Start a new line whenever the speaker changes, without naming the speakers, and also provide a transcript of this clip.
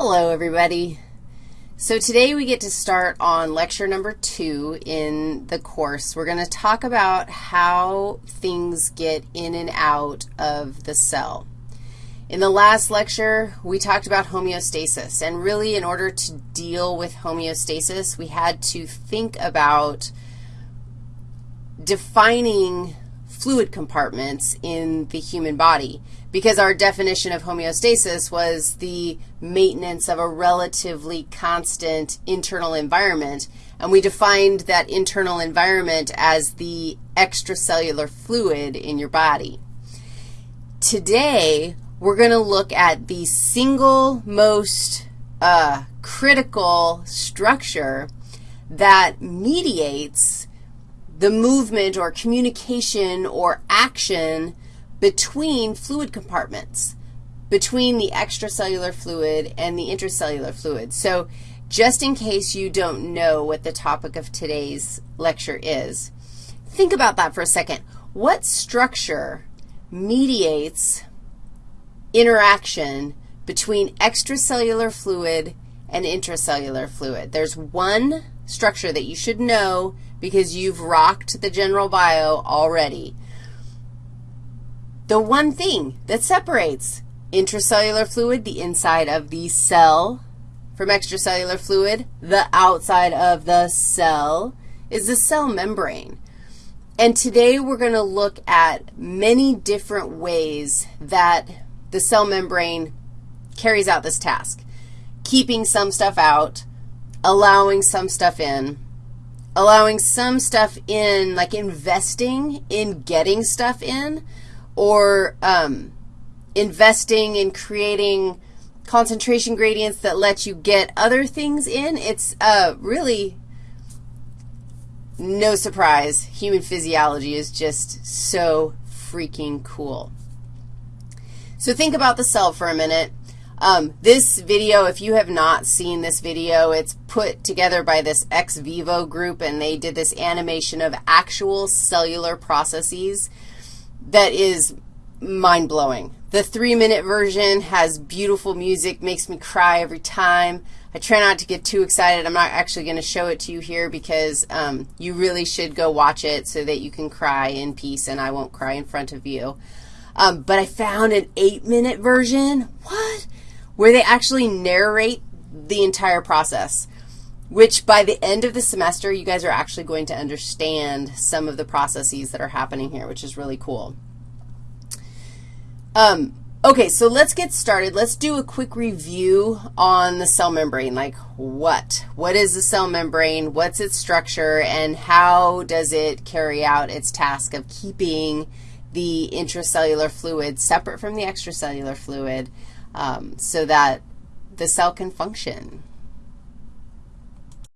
Hello, everybody. So today we get to start on lecture number two in the course. We're going to talk about how things get in and out of the cell. In the last lecture, we talked about homeostasis, and really in order to deal with homeostasis, we had to think about defining fluid compartments in the human body because our definition of homeostasis was the maintenance of a relatively constant internal environment, and we defined that internal environment as the extracellular fluid in your body. Today, we're going to look at the single most uh, critical structure that mediates the movement or communication or action between fluid compartments, between the extracellular fluid and the intracellular fluid. So just in case you don't know what the topic of today's lecture is, think about that for a second. What structure mediates interaction between extracellular fluid and intracellular fluid? There's one structure that you should know because you've rocked the general bio already the one thing that separates intracellular fluid, the inside of the cell, from extracellular fluid, the outside of the cell, is the cell membrane. And today we're going to look at many different ways that the cell membrane carries out this task, keeping some stuff out, allowing some stuff in, allowing some stuff in, like investing in getting stuff in, or um, investing in creating concentration gradients that let you get other things in. It's uh, really no surprise. Human physiology is just so freaking cool. So think about the cell for a minute. Um, this video, if you have not seen this video, it's put together by this XVIVO group, and they did this animation of actual cellular processes that is mind-blowing. The three-minute version has beautiful music, makes me cry every time. I try not to get too excited. I'm not actually going to show it to you here because um, you really should go watch it so that you can cry in peace and I won't cry in front of you. Um, but I found an eight-minute version, what, where they actually narrate the entire process, which by the end of the semester, you guys are actually going to understand some of the processes that are happening here, which is really cool. Um, okay, so let's get started. Let's do a quick review on the cell membrane, like what? What is the cell membrane? What's its structure? And how does it carry out its task of keeping the intracellular fluid separate from the extracellular fluid um, so that the cell can function?